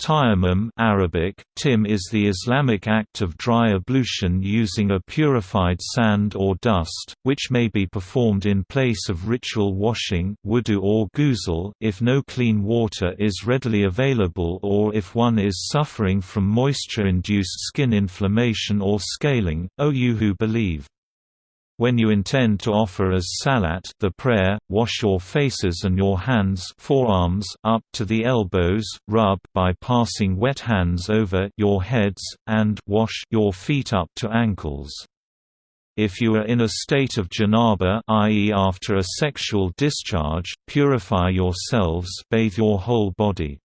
Tayammum Arabic, tim is the Islamic act of dry ablution using a purified sand or dust, which may be performed in place of ritual washing wudu or ghusl if no clean water is readily available or if one is suffering from moisture-induced skin inflammation or scaling, O you who believe. When you intend to offer as salat the prayer, wash your faces and your hands forearms up to the elbows, rub by passing wet hands over your heads, and wash your feet up to ankles. If you are in a state of janaba i.e. after a sexual discharge, purify yourselves bathe your whole body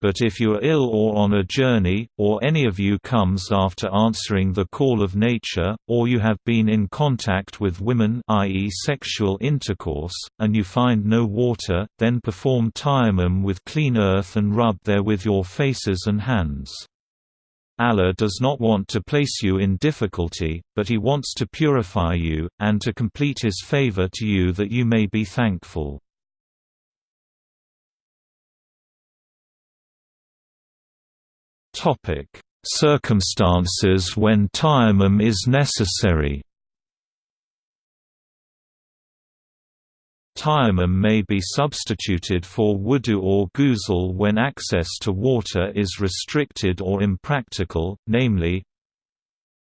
but if you are ill or on a journey, or any of you comes after answering the call of nature, or you have been in contact with women i.e. sexual intercourse, and you find no water, then perform tayammum with clean earth and rub therewith your faces and hands. Allah does not want to place you in difficulty, but He wants to purify you, and to complete His favor to you that you may be thankful. Circumstances when tayammum is necessary. Tayammum may be substituted for wudu or ghusl when access to water is restricted or impractical, namely,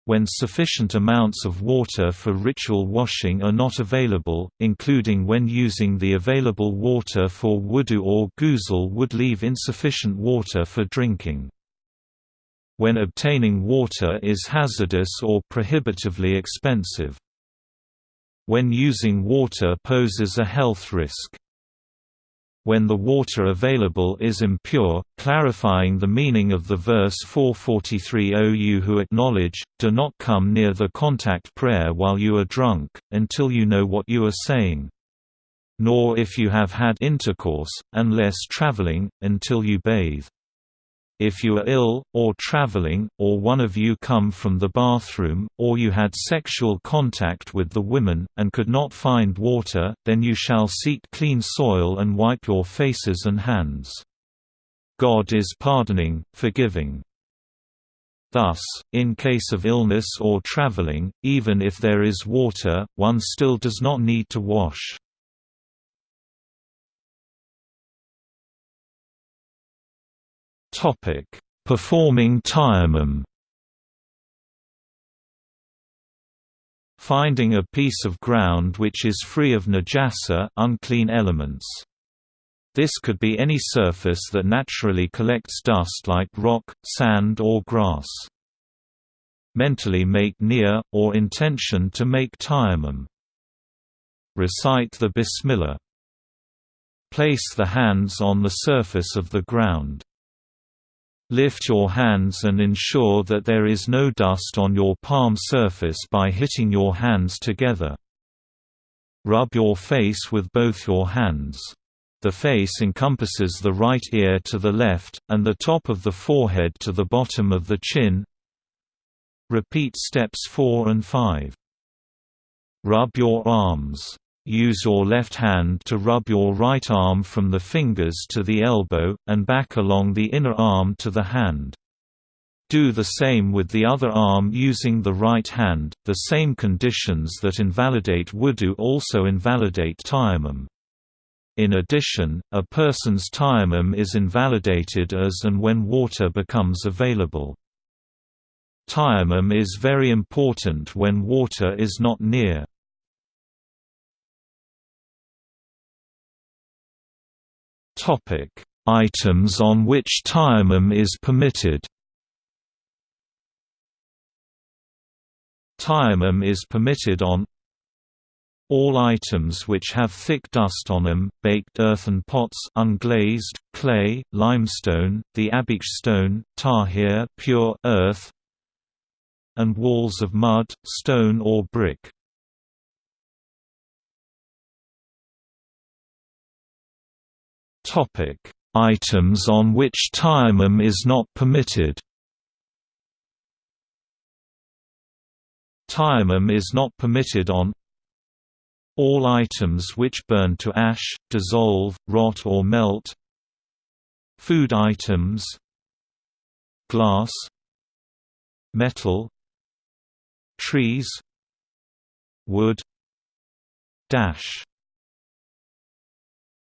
when sufficient amounts of water for ritual washing are not available, including when using the available water for wudu or ghusl would leave insufficient water for drinking when obtaining water is hazardous or prohibitively expensive. When using water poses a health risk. When the water available is impure, clarifying the meaning of the verse 443 O you who acknowledge, do not come near the contact prayer while you are drunk, until you know what you are saying. Nor if you have had intercourse, unless traveling, until you bathe. If you are ill, or traveling, or one of you come from the bathroom, or you had sexual contact with the women, and could not find water, then you shall seek clean soil and wipe your faces and hands. God is pardoning, forgiving. Thus, in case of illness or traveling, even if there is water, one still does not need to wash. Topic: Performing tayammum. Finding a piece of ground which is free of najasa unclean elements. This could be any surface that naturally collects dust like rock, sand or grass. Mentally make niyyah, or intention to make tayammum. Recite the Bismillah. Place the hands on the surface of the ground. Lift your hands and ensure that there is no dust on your palm surface by hitting your hands together. Rub your face with both your hands. The face encompasses the right ear to the left, and the top of the forehead to the bottom of the chin. Repeat steps 4 and 5. Rub your arms. Use your left hand to rub your right arm from the fingers to the elbow, and back along the inner arm to the hand. Do the same with the other arm using the right hand. The same conditions that invalidate wudu also invalidate tayammum. In addition, a person's tayammum is invalidated as and when water becomes available. Tayammum is very important when water is not near. Topic: Items on which tayammum is permitted. Tayammum is permitted on all items which have thick dust on them, baked earthen pots unglazed, clay, limestone, the abiq stone, tahir pure earth, and walls of mud, stone or brick. Items on which tayammum is not permitted. Tayammum is not permitted on all items which burn to ash, dissolve, rot or melt. Food items Glass Metal Trees Wood Dash